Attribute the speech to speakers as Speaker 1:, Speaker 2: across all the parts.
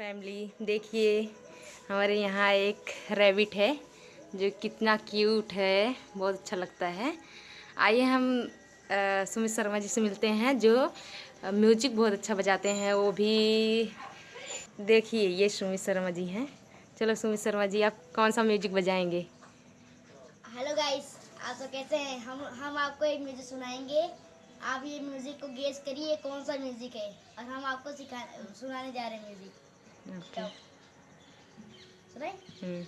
Speaker 1: Family, देखिए, हमारे यहाँ एक रैबिट है, जो कितना क्यूट है, बहुत अच्छा लगता है। आइए हम सुमित शर्मा जी से मिलते हैं, जो म्यूज़िक बहुत अच्छा बजाते हैं, वो भी देखिए, ये सुमित शर्मा जी हैं। चलो सुमित शर्मा जी, आप कौन सा म्यूज़िक बजाएँगे?
Speaker 2: हेलो गाइस आप सब कैसे हैं? हम हम आपको एक म्यूज़िक सुनाएँगे। आप ये म्यूज़िक को गेस करिए, कौन सा म्यूज़िक है? और हम आपको सिखा, सुनाने जा रहे हैं म्यूज़िक। 嗯，走，准备。嗯。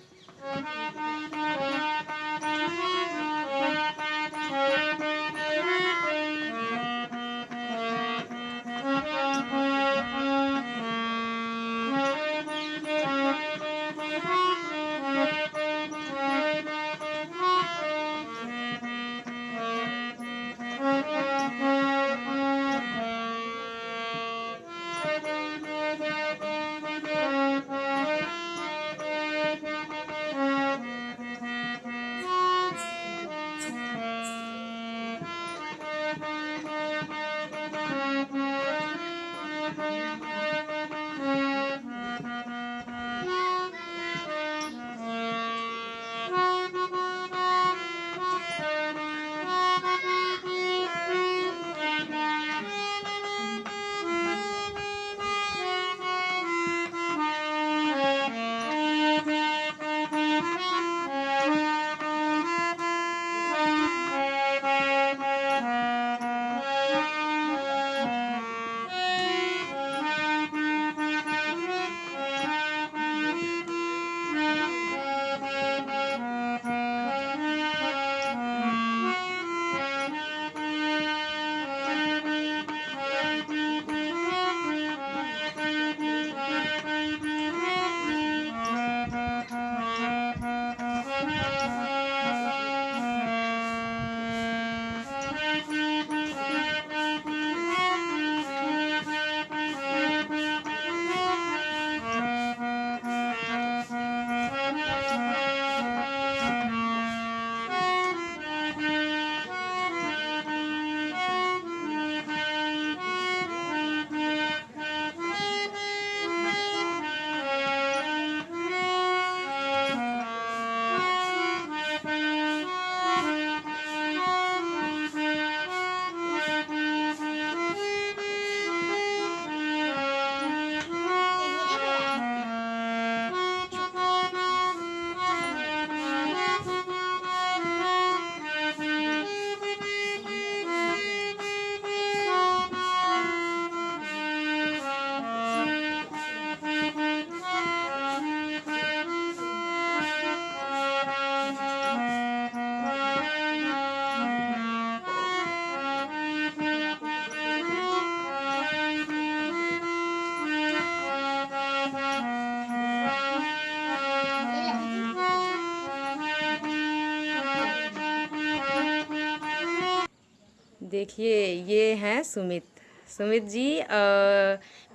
Speaker 1: देखिए, ये हैं सुमित। सुमित जी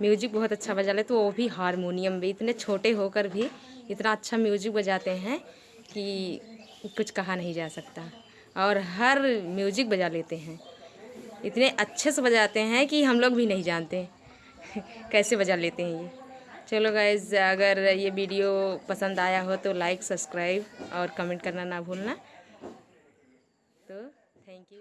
Speaker 1: म्यूज़िक बहुत अच्छा बजा लेते तो वो भी हारमोनियम भी इतने छोटे होकर भी इतना अच्छा म्यूज़िक बजाते हैं कि कुछ कहा नहीं जा सकता। और हर म्यूज़िक बजा लेते हैं। इतने अच्छे से बजाते हैं कि हम लोग भी नहीं जानते कैसे बजा लेते हैं ये। चलो गाइज़ अगर ये वीडियो पसंद आया हो तो लाइक सब्सक्राइब और कमेंट करना ना भूलना। तो थैंक यू